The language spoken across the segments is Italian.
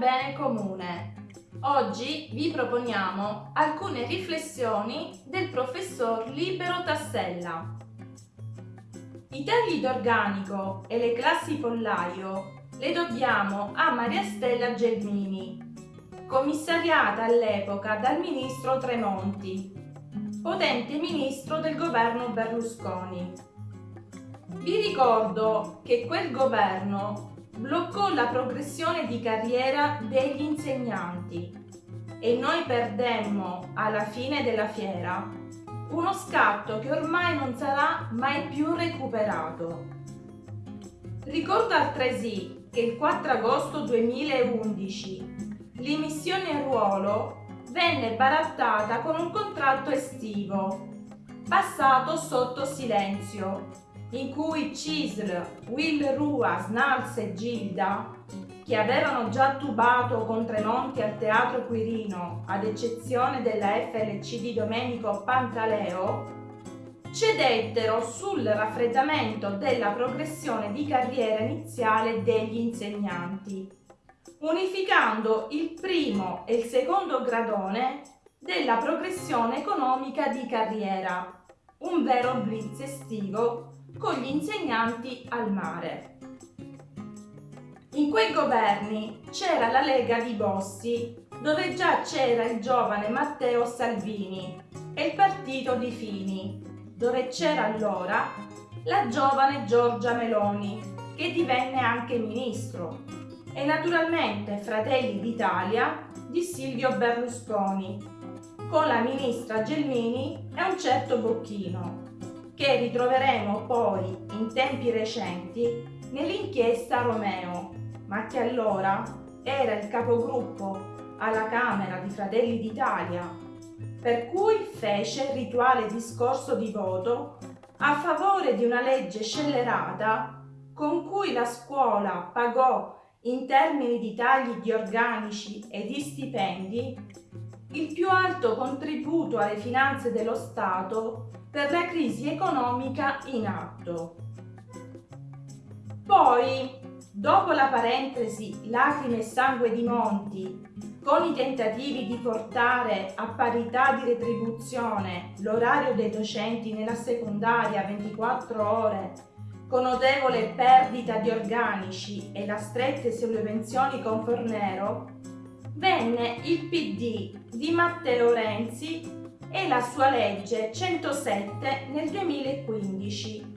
bene comune. Oggi vi proponiamo alcune riflessioni del professor Libero Tassella. I tagli d'organico e le classi pollaio le dobbiamo a Maria Stella Gelmini, commissariata all'epoca dal ministro Tremonti, potente ministro del governo Berlusconi. Vi ricordo che quel governo bloccò la progressione di carriera degli insegnanti e noi perdemmo alla fine della fiera uno scatto che ormai non sarà mai più recuperato. Ricordo altresì che il 4 agosto 2011 l'immissione in ruolo venne barattata con un contratto estivo, passato sotto silenzio in cui Cisl, Will Rua, Snals e Gilda, che avevano già tubato con Tremonti al Teatro Quirino, ad eccezione della FLC di Domenico Pantaleo, cedettero sul raffreddamento della progressione di carriera iniziale degli insegnanti, unificando il primo e il secondo gradone della progressione economica di carriera, un vero blitz estivo con gli insegnanti al mare. In quei governi c'era la Lega di Bossi, dove già c'era il giovane Matteo Salvini, e il partito di Fini, dove c'era allora la giovane Giorgia Meloni, che divenne anche ministro, e naturalmente Fratelli d'Italia di Silvio Berlusconi, con la ministra Gelmini e un certo Bocchino che ritroveremo poi in tempi recenti nell'inchiesta Romeo, ma che allora era il capogruppo alla Camera di Fratelli d'Italia, per cui fece il rituale discorso di voto a favore di una legge scellerata con cui la scuola pagò in termini di tagli di organici e di stipendi il più alto contributo alle finanze dello Stato per la crisi economica in atto. Poi, dopo la parentesi lacrime e sangue di Monti, con i tentativi di portare a parità di retribuzione l'orario dei docenti nella secondaria 24 ore, con notevole perdita di organici e la strette sulle pensioni con Fornero, venne il PD di Matteo Renzi e la sua legge 107 nel 2015,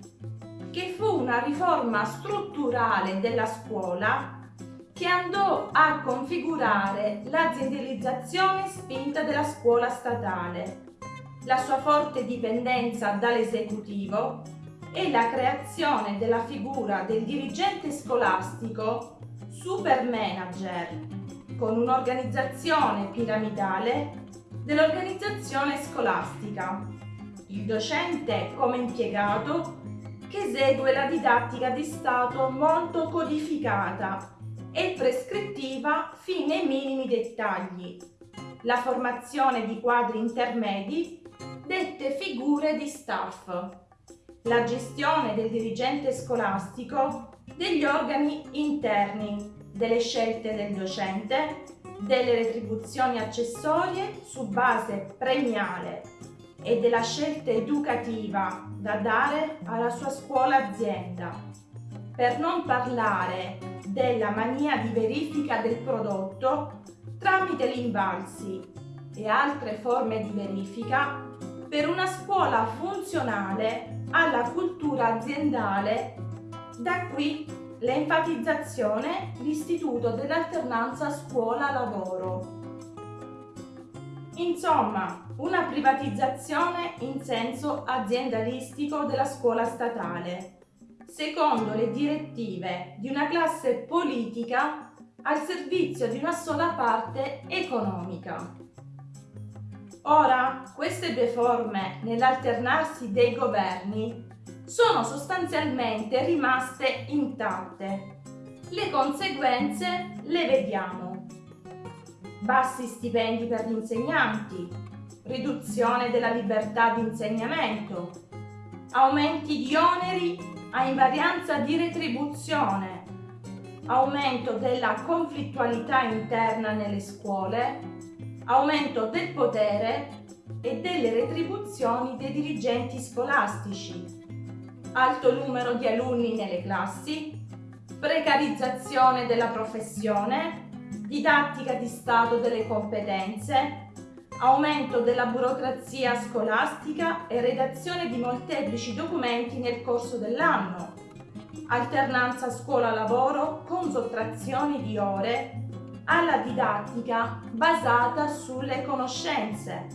che fu una riforma strutturale della scuola che andò a configurare l'aziendalizzazione spinta della scuola statale, la sua forte dipendenza dall'esecutivo e la creazione della figura del dirigente scolastico super manager, con un'organizzazione piramidale dell'organizzazione scolastica. Il docente come impiegato che esegue la didattica di Stato molto codificata e prescrittiva fino ai minimi dettagli. La formazione di quadri intermedi dette figure di staff. La gestione del dirigente scolastico degli organi interni, delle scelte del docente delle retribuzioni accessorie su base premiale e della scelta educativa da dare alla sua scuola azienda, per non parlare della mania di verifica del prodotto tramite l'imbalsi e altre forme di verifica per una scuola funzionale alla cultura aziendale, da qui l'enfatizzazione l'istituto dell'alternanza scuola-lavoro. Insomma, una privatizzazione in senso aziendalistico della scuola statale, secondo le direttive di una classe politica al servizio di una sola parte economica. Ora, queste due forme nell'alternarsi dei governi sono sostanzialmente rimaste intatte. Le conseguenze le vediamo. Bassi stipendi per gli insegnanti, riduzione della libertà di insegnamento, aumenti di oneri a invarianza di retribuzione, aumento della conflittualità interna nelle scuole, aumento del potere e delle retribuzioni dei dirigenti scolastici, alto numero di alunni nelle classi, precarizzazione della professione, didattica di stato delle competenze, aumento della burocrazia scolastica e redazione di molteplici documenti nel corso dell'anno, alternanza scuola-lavoro con sottrazioni di ore alla didattica basata sulle conoscenze,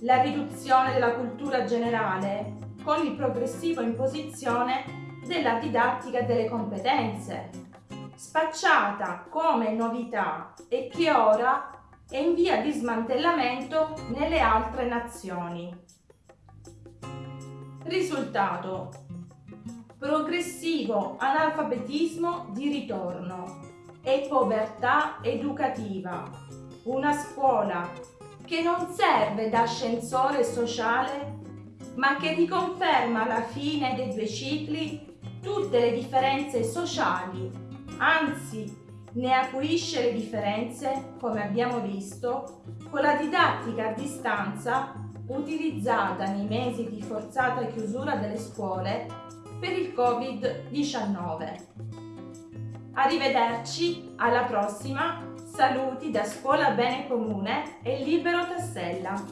la riduzione della cultura generale con il progressivo imposizione della didattica delle competenze, spacciata come novità e che ora è in via di smantellamento nelle altre nazioni. Risultato. Progressivo analfabetismo di ritorno e povertà educativa. Una scuola che non serve da ascensore sociale ma che riconferma alla fine dei due cicli tutte le differenze sociali, anzi ne acuisce le differenze, come abbiamo visto, con la didattica a distanza utilizzata nei mesi di forzata chiusura delle scuole per il Covid-19. Arrivederci, alla prossima, saluti da Scuola Bene Comune e Libero Tassella.